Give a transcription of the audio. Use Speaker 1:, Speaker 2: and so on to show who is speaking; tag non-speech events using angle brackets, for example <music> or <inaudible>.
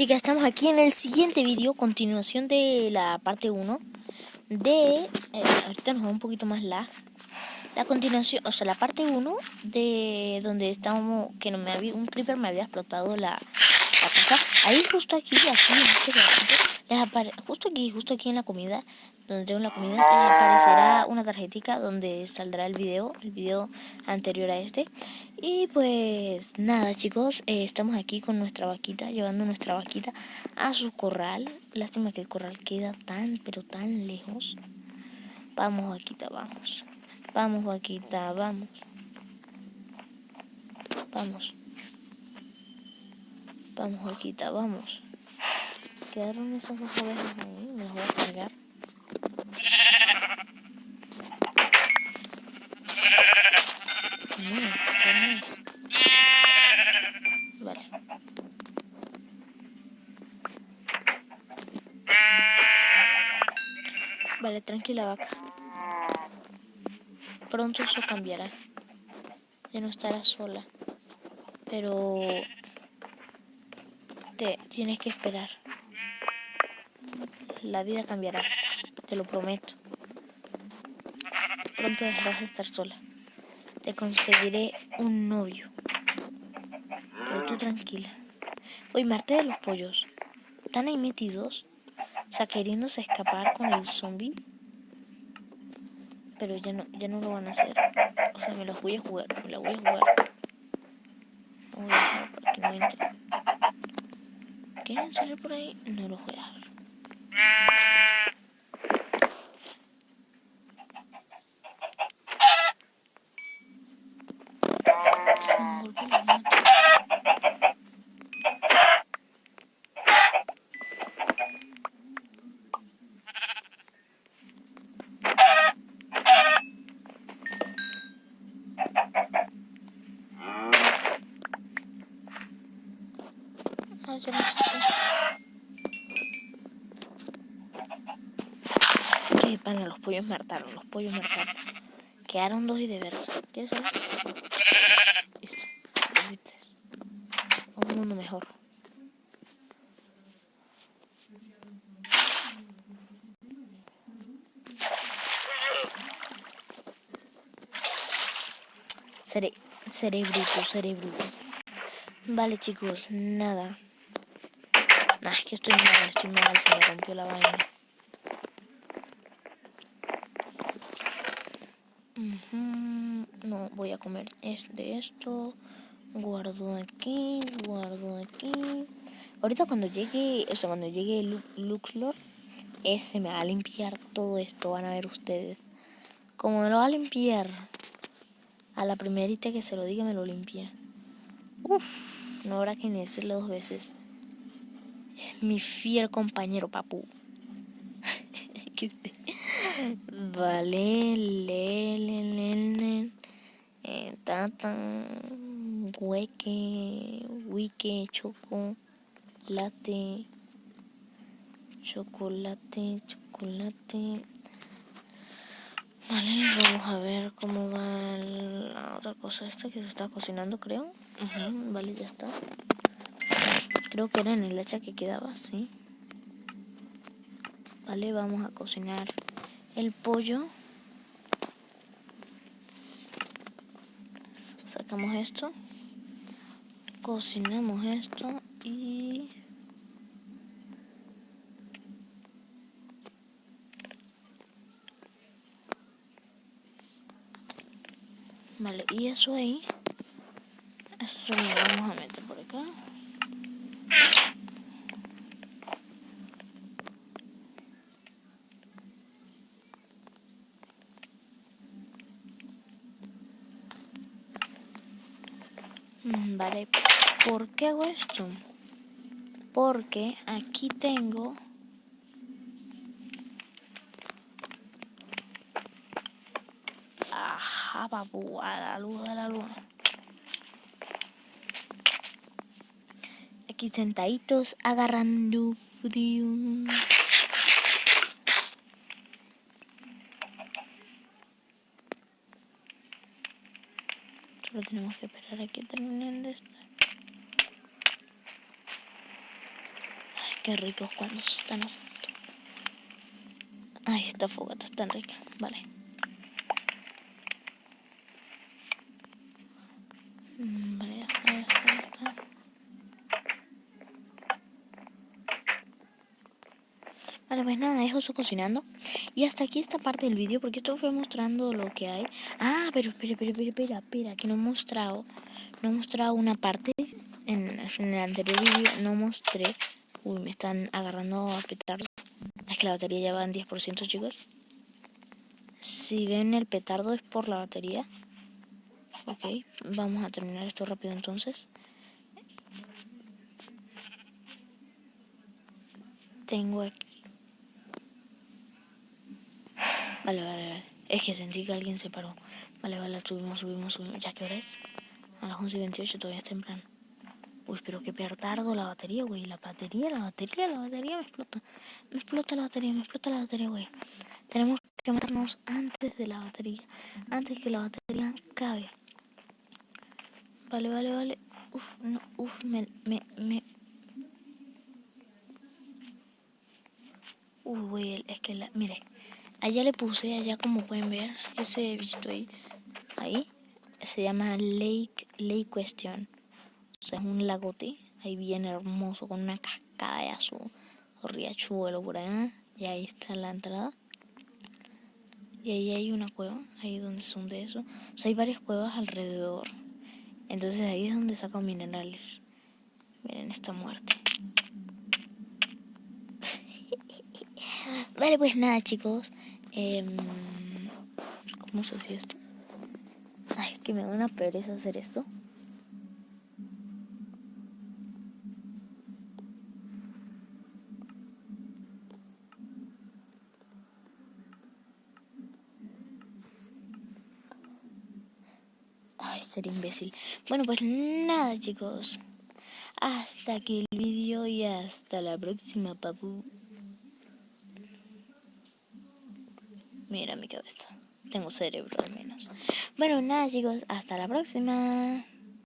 Speaker 1: chicas, estamos aquí en el siguiente vídeo, continuación de la parte 1 de... Eh, ahorita nos va un poquito más lag. La continuación, o sea, la parte 1 de donde estábamos, que no me había, un creeper me había explotado la, la casa. Ahí justo aquí, aquí en este pedacito, justo aquí, justo aquí en la comida, donde tengo la comida, les aparecerá una tarjetita donde saldrá el video, el video anterior a este. Y pues nada chicos, eh, estamos aquí con nuestra vaquita, llevando nuestra vaquita a su corral. Lástima que el corral queda tan, pero tan lejos. Vamos vaquita, vamos. Vamos vaquita, vamos. Vamos. Vamos vaquita, vamos. Quedaron esas dos ovejas ahí, me las voy a cargar. Vale. Tranquila vaca. Pronto eso cambiará. Ya no estarás sola. Pero te tienes que esperar. La vida cambiará, te lo prometo. Pronto dejarás de estar sola. Te conseguiré un novio. Pero tú tranquila. Uy, Marte de los pollos. ¿Están ahí metidos? O sea, queriéndose escapar con el zombie. Pero ya no, ya no lo van a hacer. O sea, me los voy a jugar. Me los voy a jugar. No voy a dejar para que no entre. ¿Quieren salir por ahí? No los voy a dejar. Qué pana, los pollos mataron, los pollos mataron. Quedaron dos y de verdad. ¿Quieres saber? Listo. Un mundo mejor. Bruto, seré bruto. Vale chicos, nada. Nah, es que estoy mal, estoy mal, se me rompió la vaina. No, voy a comer de esto. Guardo aquí, guardo aquí. Ahorita cuando llegue, o sea, cuando llegue Luxlord, ese me va a limpiar todo esto, van a ver ustedes. Como me lo va a limpiar, a la primerita que se lo diga me lo limpia. Uf, no habrá que ni decirle dos veces mi fiel compañero papu. <laughs> vale, le, le, le, le. Eh, tatan, hueque, wike, choco, latte, chocolate, chocolate. Vale, vamos a ver cómo va la otra cosa esta que se está cocinando, creo. vale, ya está. Creo que era en el hacha que quedaba, sí. Vale, vamos a cocinar el pollo. Sacamos esto. Cocinamos esto y... Vale, y eso ahí. Eso lo vamos a meter por acá. Vale, ¿por qué hago esto? Porque aquí tengo... Ajá, papu, a la luz de la luna. Aquí sentaditos agarrando frío. Solo tenemos que esperar a que terminen de estar. Qué ricos cuando se están asando. Ay, esta fogata es tan rica. Vale. Mm, vale, ya está, ya está, ya está. Vale, pues nada, dejo eso cocinando. Y hasta aquí esta parte del vídeo, porque esto fue mostrando lo que hay. Ah, pero espera, espera, espera, espera, espera, que no he mostrado. No he mostrado una parte. En, en el anterior vídeo no mostré. Uy, me están agarrando a petardo. Es que la batería ya va en 10%, chicos. Si ven el petardo es por la batería. Ok, vamos a terminar esto rápido entonces. Tengo aquí Vale, vale, vale. Es que sentí que alguien se paró. Vale, vale, subimos, subimos, subimos. ¿Ya qué hora es? A las 11 y 28 todavía es temprano. Uy, pero que tardo la batería, güey. La batería, la batería, la batería me explota. Me explota la batería, me explota la batería, güey. Tenemos que matarnos antes de la batería. Antes que la batería cabe. Vale, vale, vale. Uf, no, uf, me, me, me... Uy, güey, es que la... Mire, Allá le puse, allá como pueden ver, ese bichito ahí, ahí, se llama Lake, Lake Question. O sea, es un lagote, ahí bien hermoso, con una cascada de azul, riachuelo por allá, y ahí está la entrada. Y ahí hay una cueva, ahí donde son de eso. O sea, hay varias cuevas alrededor. Entonces ahí es donde sacan minerales. Miren esta muerte. <laughs> Vale, pues nada, chicos. Eh, ¿Cómo se hace esto? Ay, que me da una pereza hacer esto. Ay, ser imbécil. Bueno, pues nada, chicos. Hasta aquí el vídeo y hasta la próxima, papu. Mira mi cabeza. Tengo cerebro al menos. Bueno, nada chicos, hasta la próxima.